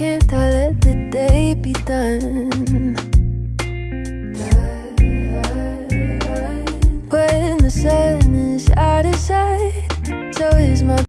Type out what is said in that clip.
Can't I let the day be done? When the sun is out of sight